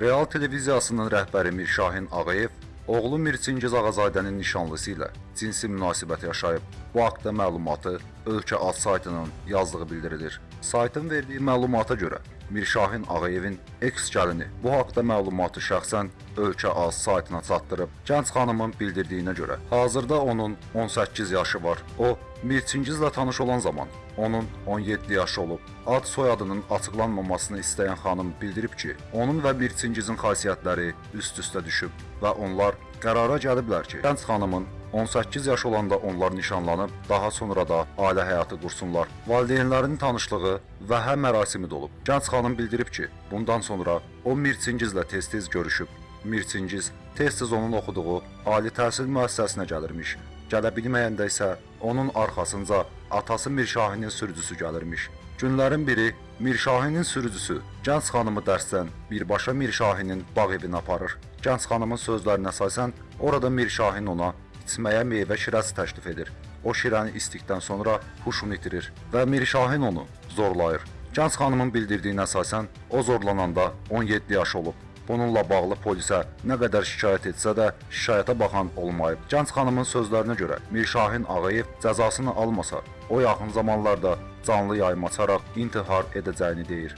Real televiziyasının rəhbəri Mirşahin Ağayev oğlu Mirçingiz Ağazadənin nişanlısı ilə cinsi münasibət yaşayıb. Bu haqda məlumatı Ölkə Ad saytının yazdığı bildirilir. Saytın verdiyi məlumata görə Mirşahin Ağayevin eks gəlini bu haqda məlumatı şəxsən Ölkə Az saytına çatdırıb. Gənc xanımın bildirdiyinə görə hazırda onun 18 yaşı var. O Mirçingizlə tanış olan zaman onun 17 yaşı olub. Ad soyadının açıqlanmamasını istəyən xanım bildirib ki, onun və Mirçingizin xasiyyətləri üst-üstə düşüb və onlar qərara gəliblər ki, gənc xanımın 18 yaş olanda onlar nişanlanıb, daha sonra da ailə həyatı qursunlar. Valideynlərinin tanışlığı və hə mərasimi də olub. Gənc xanım bildirib ki, bundan sonra o Mirçingizlə tez-tez görüşüb. Mirçingiz tez-tez onun oxuduğu ali təhsil müəssisəsinə gəlirmiş. Gələ bilməyəndə isə onun arxasınca atası Mirşahinin sürücüsü gəlirmiş. Günlərin biri Mirşahinin sürücüsü gənc xanımı dərsdən birbaşa Mirşahinin bağ evinə aparır. Gənc xanımın sözlərinə əsasən orada Mirşahin ona içməyə meyvə şirəsi təklif edir. O şirəni içdikdən sonra huşunu itirir və Mirşahin onu zorlayır. Gənc xanımın bildirdiyinə əsasən o zorlananda 17 yaş olub. Bununla bağlı polisə nə qədər şikayət etsə də şikayətə baxan olmayıb. Gənc xanımın sözlərinə görə Mirşahin Ağayev cəzasını almasa, o yaxın zamanlarda canlı yayım açaraq intihar edəcəyini deyir.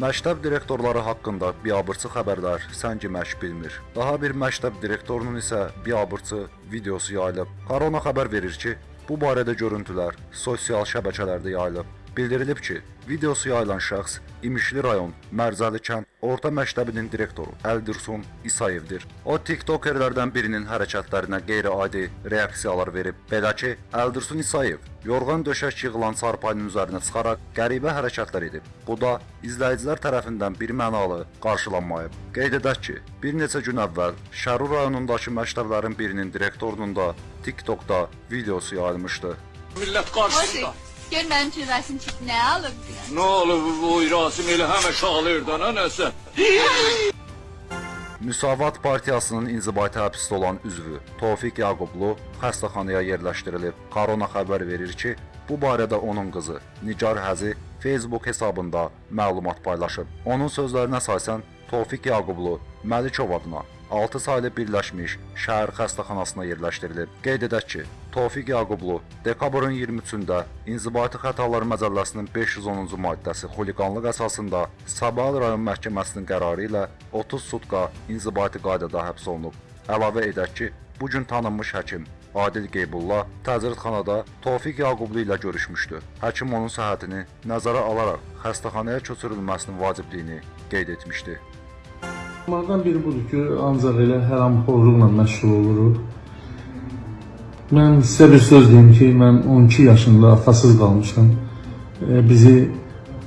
Məktəb direktorları haqqında biabırçı xəbərlər səngimək bilmir. Daha bir məktəb direktorunun isə biabırçı videosu yayılıb. Korona xəbər verir ki, bu barədə görüntülər sosial şəbəkələrdə yayılıb. Bildirilib ki, videosu yayılan şəxs İmişli rayon Mərzəli kənd orta məktəbinin direktoru Əldirsun İsayevdir. O TikTokerlərdən birinin hərəkətlərinə qeyri-adi reaksiyalar verib. Belə ki, Əldirsun İsayev yorğan döşək yığılan çarpayının üzərinə çıxaraq qəribə hərəkətlər edib. Bu da izləyicilər tərəfindən bir mənalı qarşılanmayıb. Qeyd edək ki, bir neçə gün əvvəl Şərur rayonundakı məktəblərin birinin direktorunun da TikTokda videosu yayılmışdı. Millət qarşısında. Gör mənim üçün rəsm çək, nə alıb? Nə olub bu Rasim elə həmişə ağlayırdı ana nəsə. Müsavat Partiyasının inzibati həbsdə olan üzvü Tofiq Yaqublu xəstəxanaya yerləşdirilib. Korona xəbər verir ki, bu barədə onun qızı Nigar Həzi Facebook hesabında məlumat paylaşıb. Onun sözlərinə əsasən Tofiq Yaqublu Məlikov adına 6 saylı birləşmiş şəhər xəstəxanasına yerləşdirilib. Qeyd edək ki, Tofiq Yaqublu dekabrın 23-də İnzibati Xətalar Məcəlləsinin 510-cu maddəsi xuliqanlıq əsasında Sabah rayon məhkəməsinin qərarı ilə 30 sutka inzibati qaydada həbs olunub. Əlavə edək ki, bu gün tanınmış həkim Adil Qeybulla təcridxanada Tofiq Yaqublu ilə görüşmüşdü. Həkim onun səhhətini nəzərə alaraq xəstəxanaya köçürülməsinin vacibliyini qeyd etmişdi. Bunlardan biri budur ki, ancaq elə həramxorluqla məşğul oluruq. Mən sizə bir söz deyim ki, mən 12 yaşında atasız qalmışam. E, bizi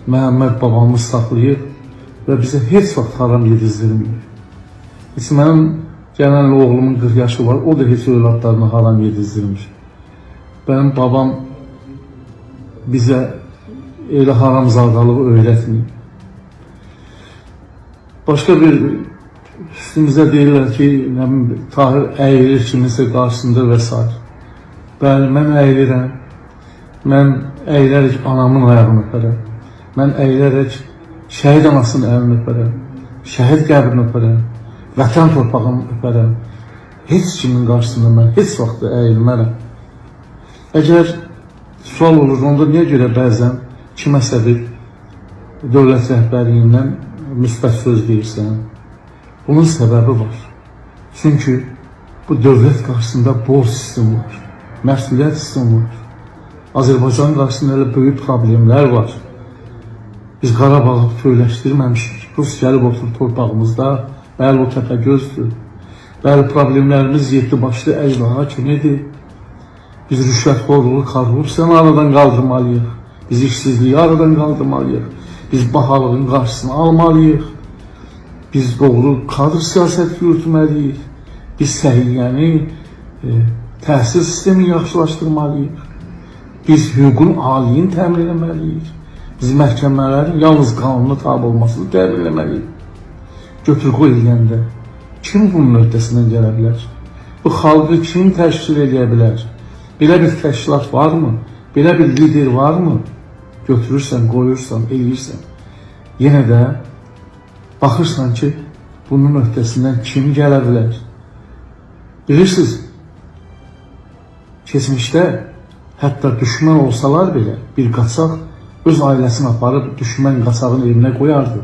Məhəmməd babamız saxlayıb və bizə heç vaxt haram yedizdirmir. Heç mənim gələn oğlumun 40 yaşı var, o da heç övladlarına haram yedizdirmir. Mənim babam bizə elə haram zardalığı öyrətmir. Başqa bir üstümüzə deyirlər ki, nə bilim, Tahir əyilir kiminsə qarşısında və s. Bəli, mən əyilirəm. Mən əyilərək anamın ayağını öpərəm. Mən əyilərək şəhid anasının əlini öpərəm. Şəhid qəbrini öpərəm. Vətən torpağını öpərəm. Heç kimin qarşısında mən heç vaxt əyilmərəm. Əgər sual olur, onda niyə görə bəzən kiməsə bir dövlət rəhbərliyindən müsbət söz deyirsən? Bunun səbəbi var. Çünki bu dövlət qarşısında borc sistemi var. Məsuliyyət sistemi var. Azərbaycan qarşısında elə böyük problemlər var. Biz Qarabağı söyləşdirməmişik. Rus gəlib oturur torpağımızda. Bəli, o təpə gözdür. Bəli, problemlərimiz yetdi başlı əcdaha kimidir. Biz rüşvətxorluğu, korrupsiyanı aradan qaldırmalıyıq. Biz işsizliyi aradan qaldırmalıyıq. Biz bahalığın qarşısını almalıyıq. Biz doğru kadr siyasət yürütməliyik. Biz səhiyyəni, e, təhsil sistemini yaxşılaşdırmalıyıq. Biz hüququn aliyini təmin etməliyik. Biz məhkəmələrin yalnız qanuna tabi olmasını təmin etməliyik. Götür qoy eləyəndə kim bunun öhdəsindən gələ bilər? Bu xalqı kim təşkil edə bilər? Belə bir təşkilat varmı? Belə bir lider varmı? Götürürsən, qoyursan, eləyirsən. Yenə də Baxırsan ki, bunun öhdəsindən kim gələ bilər? Bilirsiniz, keçmişdə hətta düşmən olsalar belə bir qaçaq öz ailəsini aparıb düşmən qaçağın evinə qoyardı.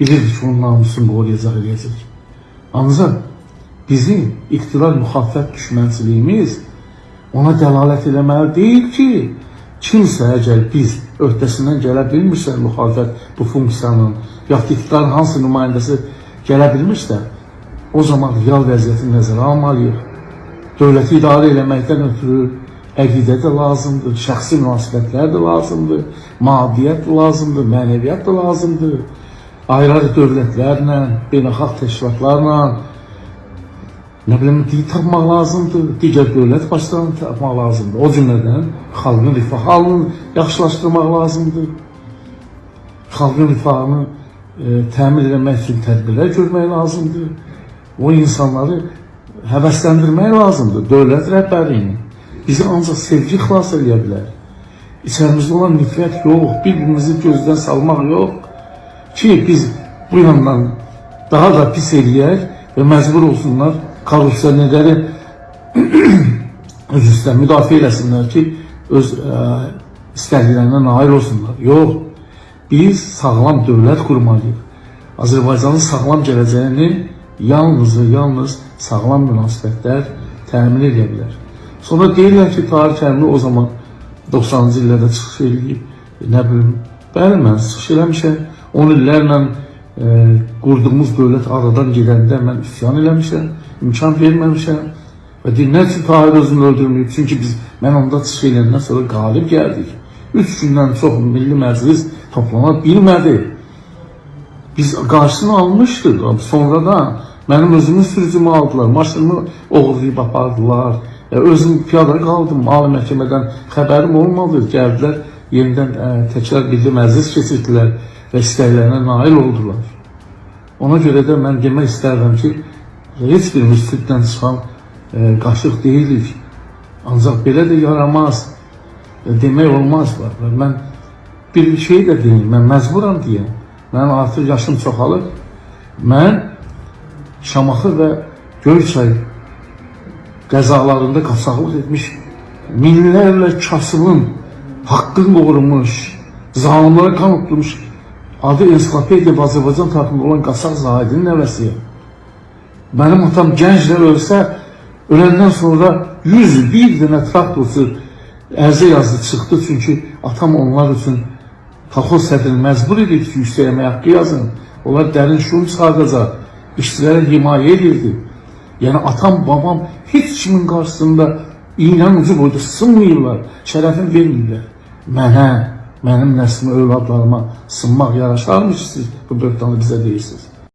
Bilirdi ki, onun namusunu qoruyacaq, eləyəcək. Ancaq bizim iqtidar müxalifət düşmənçiliyimiz ona dəlalət eləməli deyil ki, kimsə əgər biz öhdəsindən gələ bilmirsə müxalifət bu funksiyanın, yaxud iqtidarın hansı nümayəndəsi gələ bilmirsə, o zaman real vəziyyəti nəzərə almalıyıq. Dövləti idarə eləməkdən ötürü əqidə də lazımdır, şəxsi münasibətlər də lazımdır, maddiyyət də lazımdır, mənəviyyat da lazımdır. Ayrı-ayrı dövlətlərlə, beynəlxalq təşkilatlarla, nə bilim, dil tapmaq lazımdır, digər dövlət başlarını tapmaq lazımdır. O cümlədən xalqın rifah halını yaxşılaşdırmaq lazımdır. Xalqın rifahını e, təmin etmək üçün tədbirlər görmək lazımdır. O insanları həvəsləndirmək lazımdır. Dövlət rəhbərliyini. Bizi ancaq sevgi xilas edə bilər. İçərimizdə olan nifrət yox, bir-birimizi gözdən salmaq yox ki, biz bu yandan daha da pis eləyək və məcbur olsunlar korrupsiyanerləri öz üstə müdafiə eləsinlər ki, öz ə, istəklərinə nail olsunlar. Yox, biz sağlam dövlət qurmalıyıq. Azərbaycanın sağlam gələcəyini yalnız və yalnız sağlam münasibətlər təmin edə bilər. Sonra deyirlər ki, tarix əmri o zaman 90-cı illərdə çıxış eləyib, nə bilim, bəli, mən çıxış eləmişəm, 10 illərlə e, qurduğumuz dövlət aradan gedəndə mən üsyan eləmişəm, imkan verməmişəm və nə üçün Tahir özünü öldürməyib? Çünki biz, mən onda çıxış eləyəndən sonra qalib gəldik. Üç gündən çox milli məclis toplana bilmədi. Biz qarşısını almışdıq, sonradan mənim özümün sürücümü aldılar, maşınımı oğurlayıb apardılar. Özüm piyada qaldım, ali məhkəmədən xəbərim olmadı, gəldilər, yenidən ə, təkrar milli məclis keçirdilər və istəklərinə nail oldular. Ona görə də mən demək istərdim ki, heç birimiz süddən çıxan e, qaşıq deyilik. Ancaq belə də yaramaz. E, demək olmaz. Və mən bir şey də deyim, mən məcburam deyəm. Mənim artıq yaşım çoxalıb. Mən Şamaxı və Göyçay qəzalarında qaçaqlıq etmiş minlərlə kasıbın haqqını qorumuş, zalimlara kan utmuş adı ensiklopediya Azərbaycan tarixində olan Qasaq Zahidin nəvəsiyəm. Mənim atam gənclər ölsə, öləndən sonra 101 dənə traktorçu ərizə yazdı çıxdı çünki atam onlar üçün kolxoz sədrini məcbur edib ki, yüksək əmək haqqı yazın. Onlar dərin şuur çıxardacaq, işçilərə himayə edirdi. Yəni atam, babam heç kimin qarşısında iynən ucu boyda sınmayırlar, şərəfini vermirlər. Mənə, mənim nəslimə, övladlarıma sınmaq yaraşarmış siz bu böhtanı bizə deyirsiniz.